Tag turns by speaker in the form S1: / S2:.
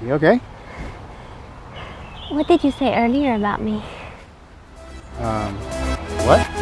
S1: You okay?
S2: What did you say earlier about me?
S1: Um, what?